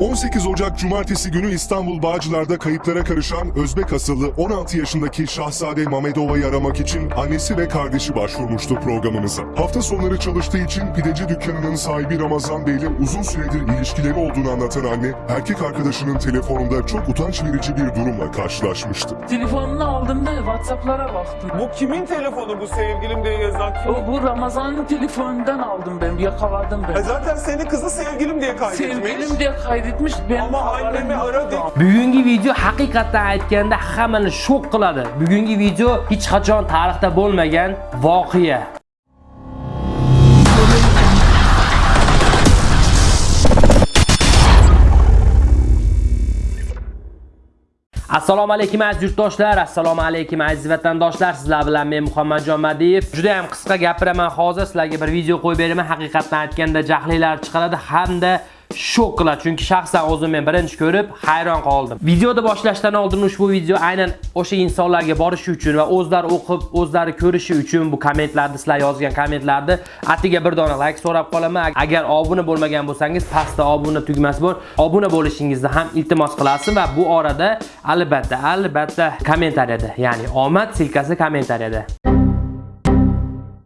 18 Ocak Cumartesi günü İstanbul Bağcılar'da kayıplara karışan Özbek asıllı 16 yaşındaki Şahzade Mamedova'yı aramak için annesi ve kardeşi başvurmuştu programımıza. Hafta sonları çalıştığı için pideci dükkanının sahibi Ramazan Bey ile uzun süredir ilişkileri olduğunu anlatan anne, erkek arkadaşının telefonunda çok utanç verici bir durumla karşılaşmıştı. Telefonunu aldığımda WhatsApp'lara baktım. Bu kimin telefonu bu sevgilim diye yazan kim? O, bu Ramazan'ın telefonundan aldım ben, yakaladım E ben. zaten seni kızı sevgilim diye kaydetmiş. Sevgilim diye kaydetmiş, ben Ama annemi ara de- bugungi video haqiqatdan aytganda hammani shok qiladi. Bugungi video hech qachon tarixda bo'lmagan voqea. Assalomu alaykum aziz yurtdoshlar. Assalomu alaykum aziz vatandoshlar. Sizlar bilan men muhammadjon madiyev. Juda ham qisqa gapiraman hozir sizlarga bir video qo'yib beraman. Haqiqatdan aytganda jahlilar chiqaradi hamda shok qiladi chunki shaxsan o'zim men birinchi ko'rib hayron qoldim. Videoni boshlashdan oldin ushbu video aynan o'sha insonlarga borishi uchun va o'zlari o'qib o'zlari ko'rishi uchun bu kommentlarni sizlar yozgan kommentlarni atiga bir dona like so'rab qolaman. Agar obuna bo'lmagan bo'lsangiz pastda obuna tugmasi bor. Obuna bo'lishingizni ham iltimos qilasin va bu orada albatta albatta kommentariyada ya'ni omad silkasi kommentariyada.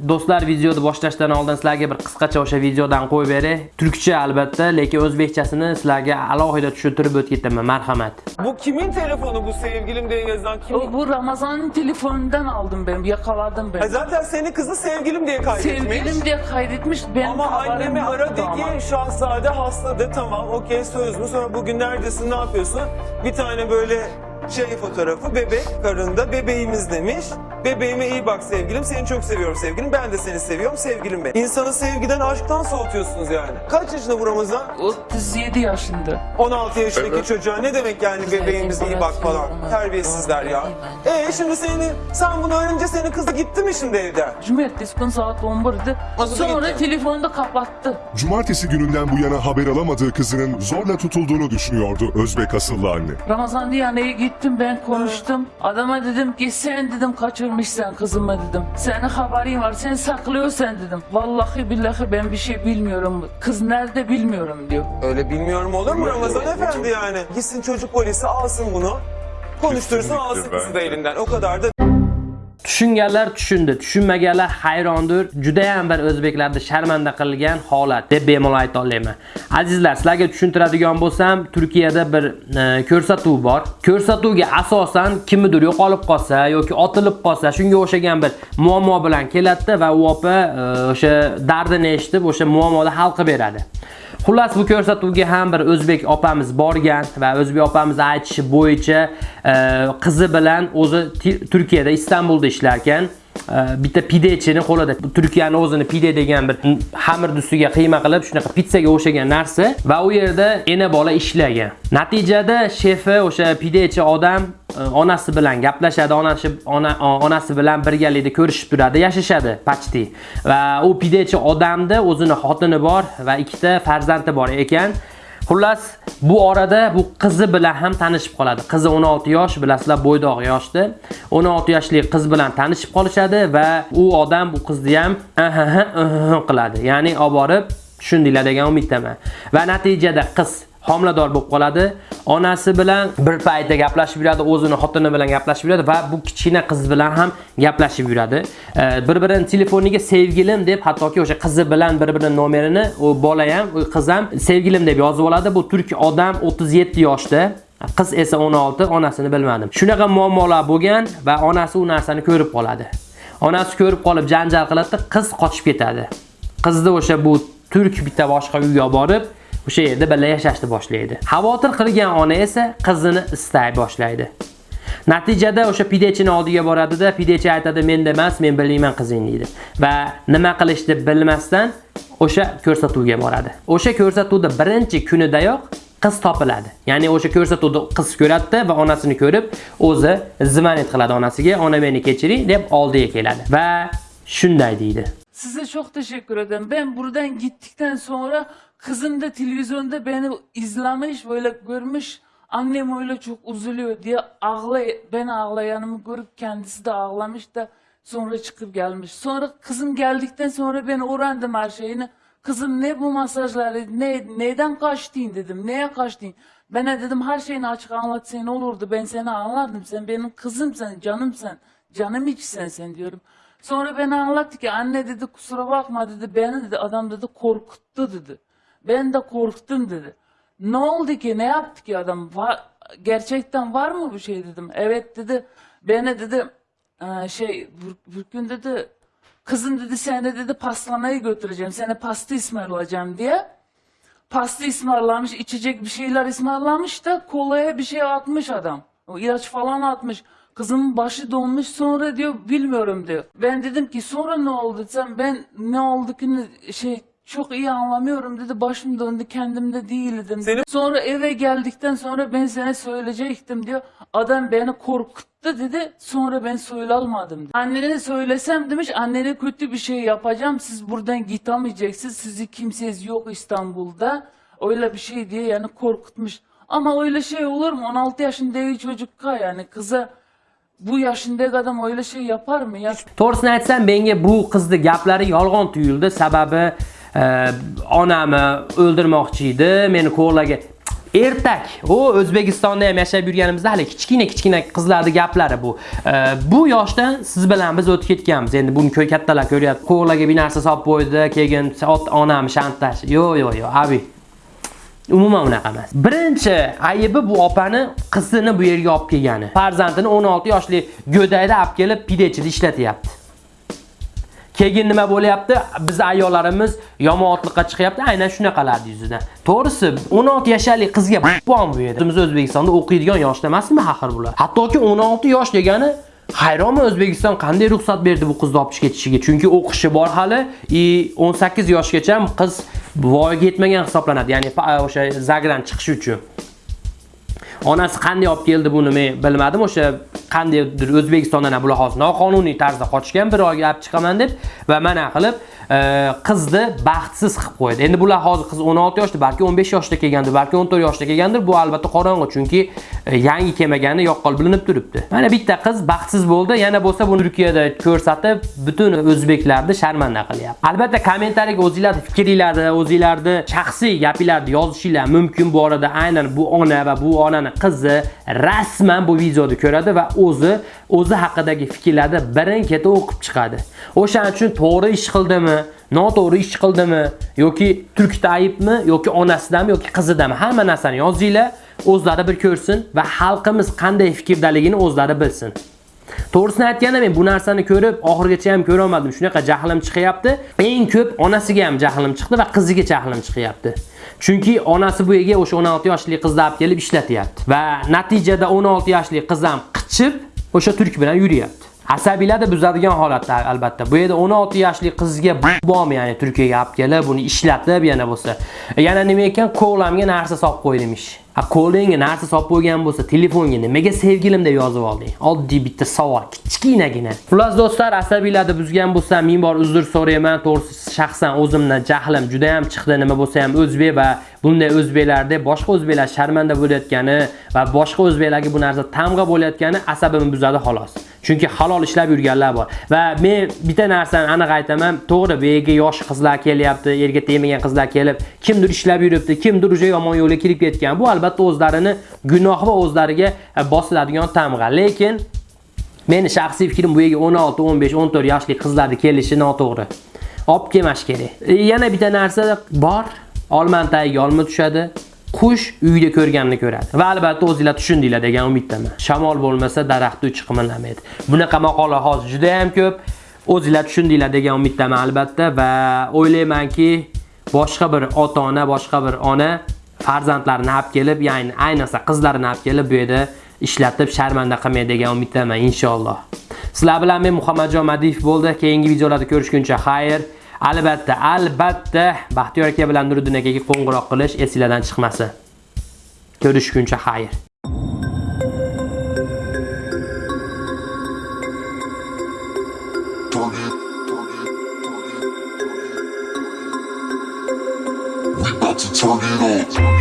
Do'stlar videoni boshlashdan oldin sizlarga bir qisqacha o'sha videodan qo'yib beray. Turkcha albatta, lekin o'zbekchasini sizlarga alohida tushuntirib o'tib ketaman. Marhamat. Bu kimin telefonu bu sevgilim diye yazan kim? O, bu Ramazan'ın telefonundan aldım ben, yakaladım E ben. zaten seni kızı sevgilim diye kaydetmiş. Sevgilim diye kaydetmiş, ben Ama annemi ara de ki Şahzade hasta de tamam okey söz mü sonra bugün neredesin ne yapıyorsun? Bir tane böyle şey fotoğrafı bebek karında bebeğimiz demiş. Bebeğime iyi bak sevgilim seni çok seviyorum sevgilim ben de seni seviyorum sevgilim benim. İnsanı sevgiden aşktan soğutuyorsunuz yani. Kaç yaşında bu Ramazan? 37 yaşında. 16 yaşındaki çocuğa ne demek yani bebeğimiz iyi bak falan. Terbiyesizler ya. E şimdi seni sen bunu öğrenince senin kızı gitti mi şimdi evden? Cumartesi gün saat 11'di. Nasıl Sonra gitti? telefonu da kapattı. Cumartesi gününden bu yana haber alamadığı kızının zorla tutulduğunu düşünüyordu Özbek asıllı anne. Ramazan diye yanına gittim ben konuştum. Adama dedim ki sen dedim kaçırmışsın kızımı dedim. Senin haberin var sen saklıyorsun dedim. Vallahi billahi ben bir şey bilmiyorum. Kız nerede bilmiyorum diyor. Öyle bilmiyorum olur mu Ramazan efendi yani? Gitsin çocuk polisi alsın bunu. Konuştursun alsın kızı da elinden. O kadar da Tushunganlar tushundi, tushunmaganlar hayrondir. Juda ham bir o'zbeklarni sharmanda qilgan holat deb bemalol ayta olaman. Azizlar, sizlarga tushuntiradigan bo'lsam, Turkiyada bir e, ko'rsatuv bor. Ko'rsatuvga asosan kimnidir yo'qolib qolsa yoki otilib qolsa, shunga o'xshagan bir muammo bilan keladi va u opa e, o'sha dardini eshitib, o'sha muammoni hal qilib beradi. Xullas bu ko'rsatuvga ham bir o'zbek opamiz borgan va o'zbek opamiz aytishi bo'yicha e, qizi bilan o'zi Turkiyada Istanbulda ishlar ekan. E, bitta pidechini qo'lida Turkiyani o'zini pide degan bir xamirni ustiga qiyma qilib shunaqa pitsaga o'xshagan narsa va u yerda ena bola ishlagan. Natijada shefi o'sha pidechi odam onasi bilan gaplashadi, onasi ona, onasi bilan birgalikda ko'rishib turadi, yashashadi pachti. Va u pidechi odamda o'zini xotini bor va ikkita farzandi bor ekan. Xullas, bu orada bu qizi bilan ham tanishib qoladi. Qizi 16 yosh, bilasizlar, bo'ydoq yoshda. 16 yoshli qiz bilan tanishib qolishadi va u odam bu qizni ham qiladi. Ya'ni olib borib tushundinglar degan umiddaman. Va natijada qiz homilador bo'lib qoladi. Onasi bilan bir paytda gaplashib yuradi, o'zini xotini bilan gaplashib yuradi va bu kichkina qiz bilan ham gaplashib yuradi. E, bir-birini telefoniga sevgilim deb, hattoki o'sha qizi bilan bir-birini nomerini u bola ham, u qiz ham sevgilim deb yozib oladi. Bu turk odam 37 yoshda. Qiz esa 16, onasini bilmadim. Shunaqa muammolar bo'lgan va onasi u narsani ko'rib qoladi. Onasi ko'rib qolib janjal qiladi, qiz qochib ketadi. Qizni o'sha bu turk bitta boshqa uyga borib, o'sha yerda birga yashashni boshlaydi. Xavotir qilgan ona esa qizini istay boshlaydi. Natijada o'sha pidechini oldiga boradida, pidechi aytadi, "Menda emas, men bilmayman qizing" deydi. Va nima qilishni bilmasdan o'sha ko'rsatuvga boradi. O'sha ko'rsatuvda birinchi kunidayoq qiz topiladi. Ya'ni o'sha ko'rsatuvda qiz ko'radi va onasini ko'rib, o'zi zvanit qiladi onasiga, "Ona meni kechiring" deb oldiga keladi. Va shunday deydi. Size çok teşekkür ederim. Ben buradan gittikten sonra kızım da televizyonda beni izlemiş, böyle görmüş. Annem öyle çok üzülüyor diye ağlay ben ağlayanımı görüp kendisi de ağlamış da sonra çıkıp gelmiş. Sonra kızım geldikten sonra ben öğrendim her şeyini. Kızım ne bu masajları, ne neden kaçtın dedim, neye kaçtın? Bana dedim her şeyini açık anlatsaydın olurdu, ben seni anlardım. Sen benim kızımsın, canımsın, canım içsen sen diyorum. Sonra bana anlattı ki anne dedi kusura bakma dedi, beni dedi adam dedi korkuttu dedi. Ben de korktum dedi. Ne oldu ki, ne yaptı ki adam? Va- gerçekten var mı bu şey dedim. Evet dedi, beni dedi "Ee, şey bir gün dedi kızım dedi seni dedi pastaneye götüreceğim. Seni pasta ısmarlayacağım diye. Pasta ısmarlamış, içecek bir şeyler ısmarlamış da kolaya bir şey atmış adam. O ilaç falan atmış. Kızımın başı donmuş sonra diyor bilmiyorum diyor. Ben dedim ki sonra ne oldu sen ben ne oldu ki ne- şey çok iyi anlamıyorum dedi başım döndü kendimde değildim. Senin- Sonra eve geldikten sonra ben sana söyleyecektim diyor. Adam beni korkuttu dedi. Sonra ben söylemedim. Dedi. Annene söylesem demiş annene kötü bir şey yapacağım. Siz buradan gitmeyeceksiniz. Sizi kimseniz yok İstanbul'da. Öyle bir şey diye yani korkutmuş. Ama öyle şey olur mu? 16 yaşındaki çocuk yani kıza bu yaşındaki adam öyle şey yapar mı ya? to'g'risini aytsam menga bu qizni gaplari yolg'on tuyuldi. Sababi e, onamni o'ldirmoqchi edi. Meni ko'rlarga ertak. O o'zbekistonda ham yashab yurganimizda hali kichkina kichkina qizlarning gaplari bu. E, bu yoshdan siz bilan biz o'tib ketganmiz. Endi buni ko'y kattalar ko'ryapti. Qo'rlarga bir narsa solib qo'ydi. Keyin onam shantaj. Yo'q yo'q yo'q abi. Umuman unaqa emas. Birinchi ayibi bu opani qizini bu yerga olib kelgani. Farzandini 16 yoshli go'dayda olib kelib pidechida ishlatyapti. Keyin nima bo'lyapti? Biz ayollarimiz yomonotlikqa chiqyapti, aynan shunaqalarni yuzidan. To'g'risi, 16 yoshli qizga bon bu yerda. Biz O'zbekistonda o'qiydigan yoshda emasmi axir bular? Hattoki 16 yosh degani Hayronman O'zbekiston qanday ruxsat berdi bu qizni olib ketishiga? Chunki o'qishi bor hali, i 18 yoshgacha qiz voyaga yetmagan hisoblanadi. Ya'ni o'sha zagran chiqish uchun. Onasi qanday olib keldi buni men bilmadim. O'sha qandaydir O'zbekistondan ham bular hozir noqonuniy tarzda qochgan, bir oyga olib chiqaman deb va mana qilib e, qizni baxtsiz qilib qo'ydi. Endi bular hozir qiz 16 yoshda, balki 15 yoshda kelgandir, balki 14 yoshda kelgandir. Bu albatta qorong'i, chunki E, yangi kelmagani yoqqol bilinib turibdi. Mana bitta qiz baxtsiz bo'ldi. Yana bo'lsa buni Turkiyada ko'rsatib, butun o'zbeklarni sharmanda qilyapti. Albatta kommentariyaga o'zingizlarning fikringlarni, o'zingizlarni shaxsiy gapinglarni yozishinglar mumkin. Bu orada aynan bu ona va bu onani qizi rasman bu videoni ko'radi va o'zi o'zi haqidagi fikrlarni birin-ketin o'qib chiqadi. O'shaning uchun to'g'ri ish qildimi, noto'g'ri ish qildimi yoki turkda aybmi yoki onasidanmi yoki qizidami hamma narsani yozinglar, o'zlari bir ko'rsin va xalqimiz qanday fikrdaligini o'zlari bilsin. To'g'risini aytganda men bu narsani ko'rib oxirigacha ham ko'ra olmadim. Shunaqa jahlim chiqyapti. Eng ko'p onasiga ham jahlim chiqdi va qiziga jahlim chiqyapti. Chunki onasi bu yerga o'sha 16 yoshli qizni olib kelib ishlatyapti va natijada 16 yoshli qiz ham qichib o'sha turk bilan yuryapti. Asabiylarni buzadigan holatda albatta. Bu yerda 16 yoshli qizga bormi ya'ni Turkiyaga olib kelib buni ishlatib yana bo'lsa. Yana nima ekan ko'lamga narsa solib qo'ydimish. Ha qo'lingga narsa solib qo'ygan bo'lsa, telefonga nimaga sevgilim deb yozib olding? Oddiy bitta savol, kichkinagina. Xullas do'stlar, asabiylarni buzgan bo'lsam, ming bor uzr so'rayman. To'g'risi shaxsan o'zimdan jahlim juda ham chiqdi. Nima bo'lsa ham o'zbek va bunday o'zbeklarda boshqa o'zbeklar sharmanda bo'layotgani va boshqa o'zbeklarga bu narsa tamg'a bo'layotgani asabimni buzadi xolos. Chunki halol ishlab yurganlar bor. Va men bitta narsani aniq aytaman, to'g'ri bu yerga yosh qizlar kelyapti, erga tegmagan qizlar kelib, kimdir ishlab yuribdi, kimdir уже yomon yo'lga kirib ketgan. Bu albatta o'zlarini gunoh va o'zlariga e, bosiladigan tamg'a. Lekin meni shaxsiy fikrim bu yerga 16, 15, 14 yoshli qizlarni kelishi noto'g'ri. Olib kelmash kerak. E, yana bitta narsa bor. Olman tagiga olma tushadi. Qush uyda ko'rganini ko'radi. Va albatta o'zingizlar tushundinglar degan umiddaman. Shamol bo'lmasa daraxt uchi qimirlamaydi. Bunaqa maqola hozir juda ham ko'p. O'zingizlar tushundinglar degan umiddaman albatta va o'ylaymanki boshqa bir ota-ona, boshqa bir ona farzandlarini olib kelib, ya'ni ayniqsa qizlarini olib kelib bu yerda ishlatib sharmanda qilmaydi degan umiddaman inshaalloh. Sizlar bilan men Muhammadjon Madiyev bo'ldi. Keyingi videolarda ko'rishguncha xayr. Albatta, albatta Baxtiyor aka bilan Nuriddin akaga qo'ng'iroq qilish esingizdan chiqmasin. Ko'rishguncha xayr. To turn it up.